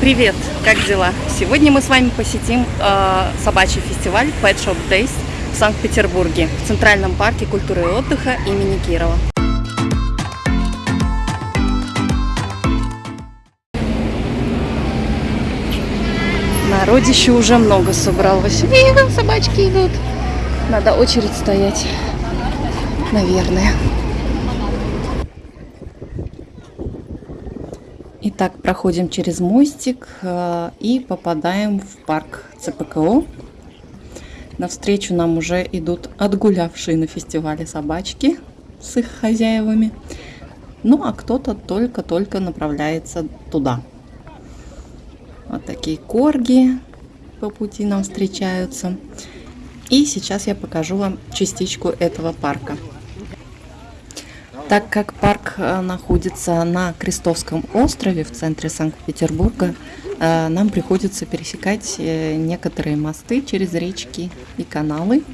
Привет, как дела? Сегодня мы с вами посетим э, собачий фестиваль Pet Shop Days в Санкт-Петербурге, в Центральном парке культуры и отдыха имени Кирова. Народище уже много собралось. Видно, собачки идут. Надо очередь стоять, наверное. Итак, проходим через мостик э, и попадаем в парк ЦПКО. Навстречу нам уже идут отгулявшие на фестивале собачки с их хозяевами. Ну, а кто-то только-только направляется туда. Вот такие корги по пути нам встречаются. И сейчас я покажу вам частичку этого парка. Так как парк э, находится на Крестовском острове в центре Санкт-Петербурга, э, нам приходится пересекать э, некоторые мосты через речки и каналы.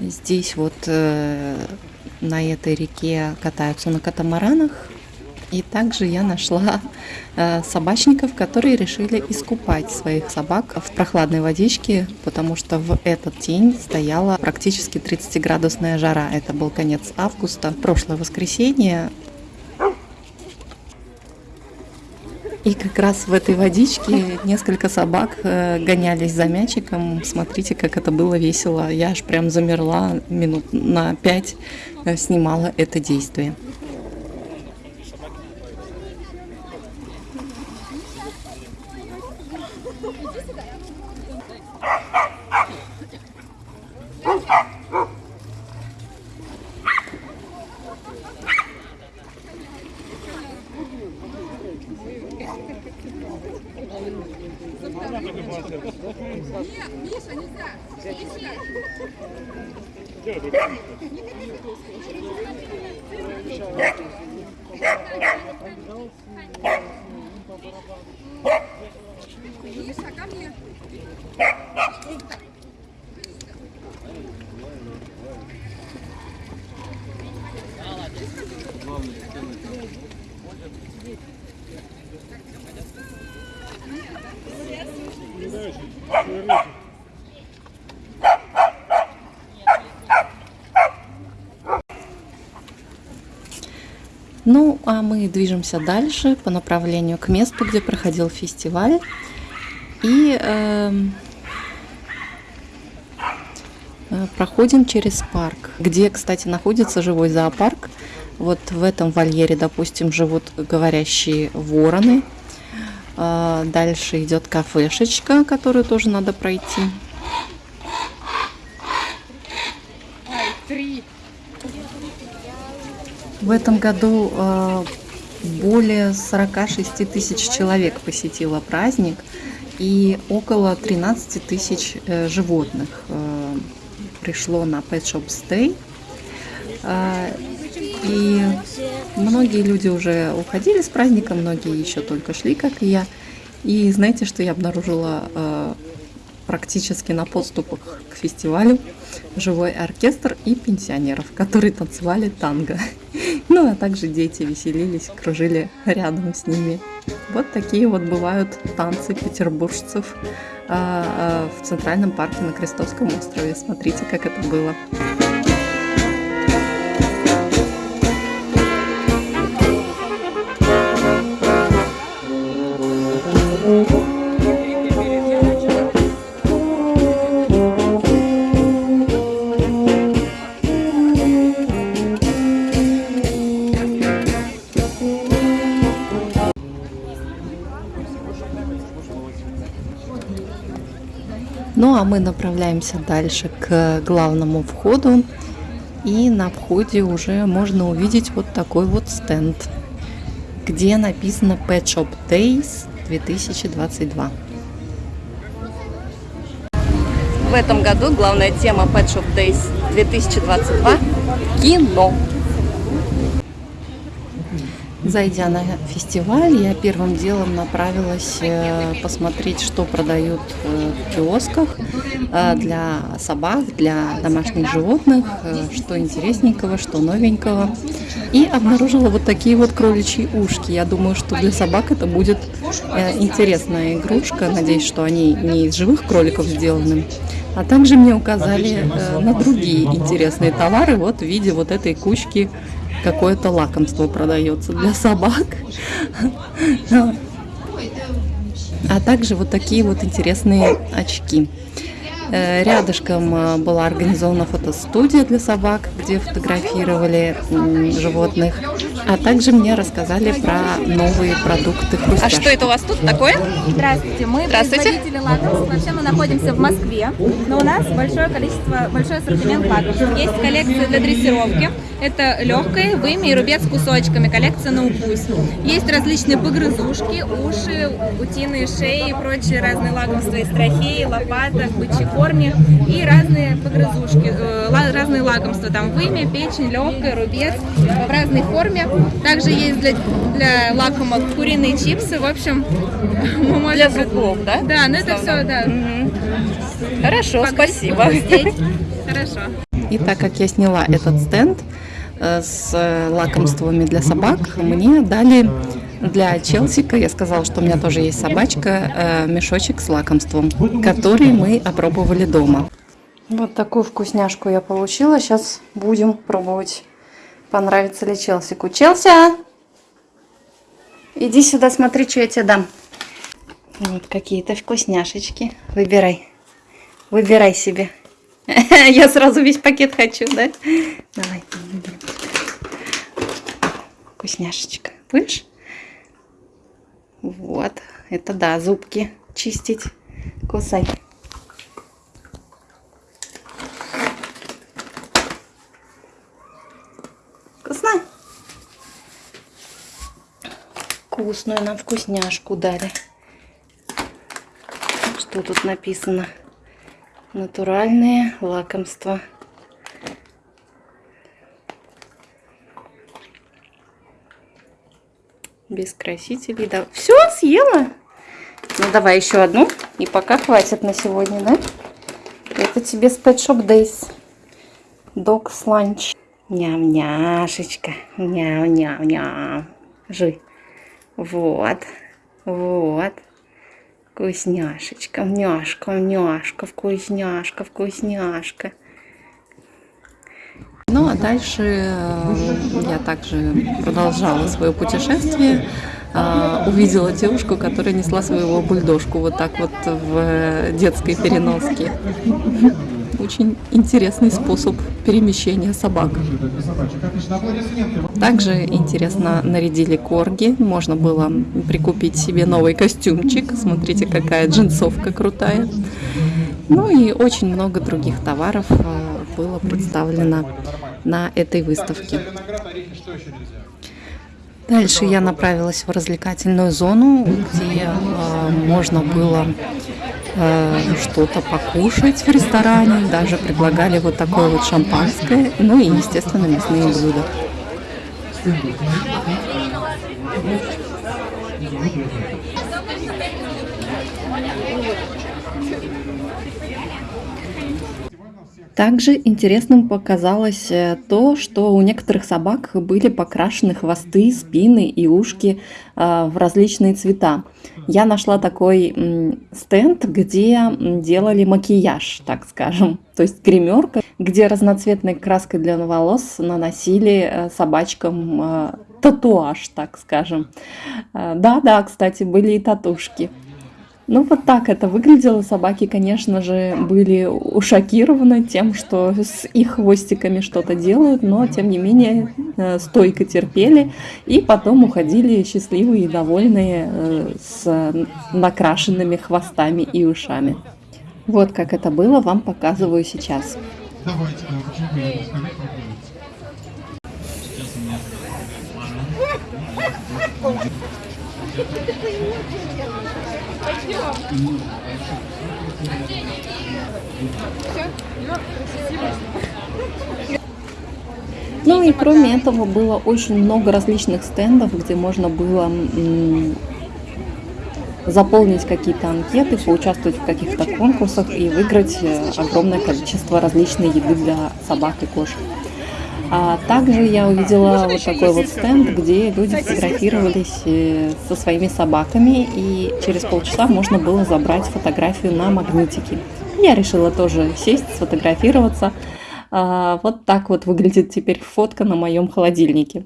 Здесь вот на этой реке катаются на катамаранах, и также я нашла э, собачников, которые решили искупать своих собак в прохладной водичке, потому что в этот день стояла практически 30-градусная жара. Это был конец августа, прошлое воскресенье. И как раз в этой водичке несколько собак э, гонялись за мячиком. Смотрите, как это было весело. Я аж прям замерла минут на пять, э, снимала это действие. Нет, Миша, нельзя. Миша, ко мне. Ну, а мы движемся дальше по направлению к месту, где проходил фестиваль. И э, проходим через парк, где, кстати, находится живой зоопарк. Вот в этом вольере, допустим, живут говорящие вороны. Э, дальше идет кафешечка, которую тоже надо пройти. В этом году э, более 46 тысяч человек посетило праздник и около 13 тысяч э, животных э, пришло на Pet Shop Stay. И многие люди уже уходили с праздника, многие еще только шли, как и я. И знаете, что я обнаружила практически на подступах к фестивалю живой оркестр и пенсионеров, которые танцевали танго. Ну, а также дети веселились, кружили рядом с ними. Вот такие вот бывают танцы петербуржцев а, а, в Центральном парке на Крестовском острове. Смотрите, как это было. Ну а мы направляемся дальше к главному входу. И на входе уже можно увидеть вот такой вот стенд, где написано Pet Shop Days 2022. В этом году главная тема Pet Shop Days 2022 – кино. Зайдя на фестиваль, я первым делом направилась э, посмотреть, что продают э, в киосках э, для собак, для домашних животных, что интересненького, что новенького. И обнаружила вот такие вот кроличьи ушки. Я думаю, что для собак это будет интересная игрушка. Надеюсь, что они не из живых кроликов сделаны. А также мне указали на другие интересные товары вот в виде вот этой кучки какое-то лакомство продается для собак. А также вот такие вот интересные очки. Э, рядышком э, была организована фотостудия для собак, где фотографировали животных. А также мне рассказали про новые продукты А что это у вас тут такое? Здравствуйте, мы Здравствуйте. производители лакомств. Вообще мы находимся в Москве, но у нас большое количество, большой ассортимент лакомств. Есть коллекция для дрессировки. Это легкое, вымя и рубец с кусочками, коллекция на укус. Есть различные погрызушки, уши, утиные шеи и прочие разные лакомства из трахеи, лопаток, бычьих форме и разные погрызушки, э, разные лакомства, там вымя, печень, легкая, рубец в разной форме. Также есть для, для лакомок куриные чипсы, в общем, мы можем... Для зубов, да? Да, ну это все, да. Угу. Хорошо, Погрыз, спасибо. Хорошо. И так как я сняла этот стенд э, с лакомствами для собак, мне дали для Челсика я сказала, что у меня тоже есть собачка, э, мешочек с лакомством, который мы опробовали дома. Вот такую вкусняшку я получила. Сейчас будем пробовать, понравится ли Челсику. Челси, иди сюда, смотри, что я тебе дам. Вот какие-то вкусняшечки. Выбирай. Выбирай себе. Я сразу весь пакет хочу, да? Давай. Вкусняшечка. Будешь? Вот, это да, зубки чистить. Кусай. Вкусную нам вкусняшку дали. Что тут написано? Натуральные лакомства. без красителей. Да. Все, съела? Ну, давай еще одну. И пока хватит на сегодня, да? Это тебе с Pet Shop Days. Dog's Lunch. Ням-няшечка. Ням-ням-ням. Жуй. Вот. Вот. Вкусняшечка. Няшка, няшка, вкусняшка, вкусняшка. Ну а дальше э, я также продолжала свое путешествие. А, увидела девушку, которая несла своего бульдожку вот так вот в детской переноске. Очень интересный способ перемещения собак. Также интересно нарядили корги. Можно было прикупить себе новый костюмчик. Смотрите, какая джинсовка крутая. Ну и очень много других товаров э, было представлено на этой выставке. Дальше я направилась в развлекательную зону, где э, можно было э, что-то покушать в ресторане. Даже предлагали вот такое вот шампанское, ну и, естественно, мясные блюда. Также интересным показалось э, то, что у некоторых собак были покрашены хвосты, спины и ушки э, в различные цвета. Я нашла такой стенд, где делали макияж, так скажем, то есть гримерка, где разноцветной краской для волос наносили э, собачкам татуаж, так скажем. Да-да, кстати, были и татушки. Ну, вот так это выглядело. Собаки, конечно же, были шокированы тем, что с их хвостиками что-то делают, но, тем не менее, э, стойко терпели и потом уходили счастливые и довольные э, с накрашенными хвостами и ушами. Вот как это было, вам показываю сейчас. Давайте, Пойдем. Все? Ну и кроме этого было очень много различных стендов, где можно было заполнить какие-то анкеты, поучаствовать в каких-то конкурсах и выиграть э, огромное количество различной еды для собак и кошек. А также я увидела вот такой вот стенд, где люди фотографировались э, со своими собаками, и через полчаса можно было забрать фотографию на магнитике. Я решила тоже сесть, сфотографироваться. А, вот так вот выглядит теперь фотка на моем холодильнике.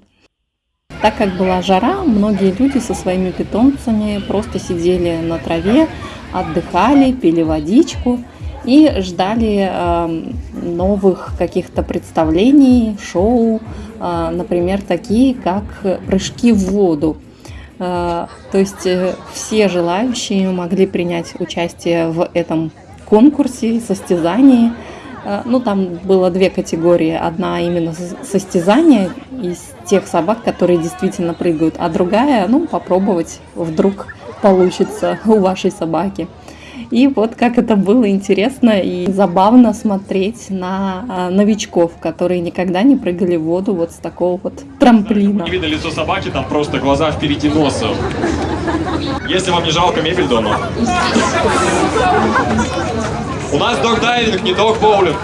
Так как была жара, многие люди со своими питомцами просто сидели на траве, отдыхали, пили водичку и ждали э, новых каких-то представлений, шоу, э, например, такие как прыжки в воду. Э, то есть э, все желающие могли принять участие в этом конкурсе, состязании. Ну, там было две категории. Одна именно состязание из тех собак, которые действительно прыгают, а другая, ну, попробовать, вдруг получится у вашей собаки. И вот как это было интересно и забавно смотреть на а, новичков, которые никогда не прыгали в воду вот с такого вот трамплина. Не видно лицо собаки, там просто глаза впереди носа. Если вам не жалко мебель дома. У нас дог-дайвинг, не дог-боулинг.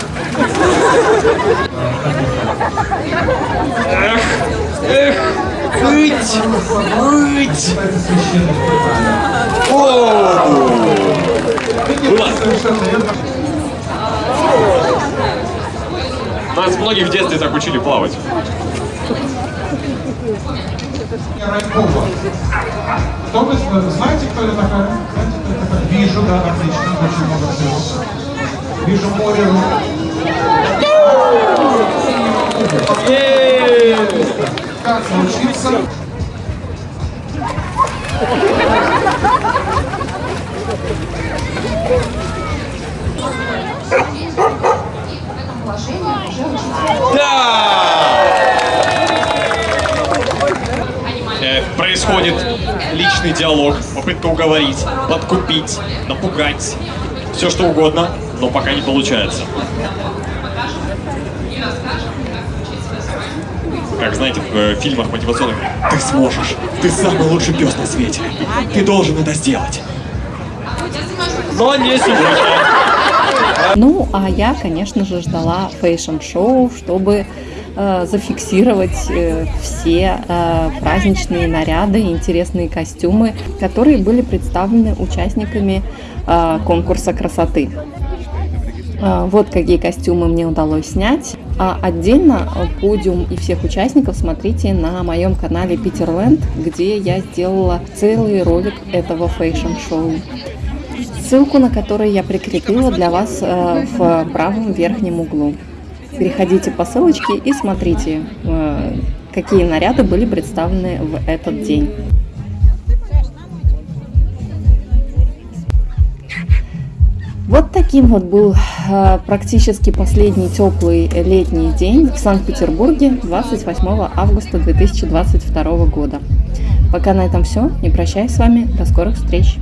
Эх, эх, быть, быть. Нас многих в детстве так учили плавать. Кто вы знаете, кто это такая? Знаете, кто это такая? Вижу, да, отлично, очень много всего. Вижу море. Как научиться? Э, происходит личный диалог, попытка уговорить, подкупить, напугать, все что угодно, но пока не получается. Как знаете, в э, фильмах мотивационных, ты сможешь, ты самый лучший пес на свете, ты должен это сделать. Но не сегодня. Ну, а я, конечно же, ждала fashion-шоу, чтобы э, зафиксировать э, все э, праздничные наряды и интересные костюмы, которые были представлены участниками э, конкурса красоты. Э, вот какие костюмы мне удалось снять. А отдельно подиум и всех участников смотрите на моем канале Питерленд, где я сделала целый ролик этого fashion-шоу ссылку на который я прикрепила для вас э, в правом верхнем углу. Переходите по ссылочке и смотрите, э, какие наряды были представлены в этот день. Вот таким вот был практически последний теплый летний день в Санкт-Петербурге 28 августа 2022 года. Пока на этом все. Не прощаюсь с вами. До скорых встреч.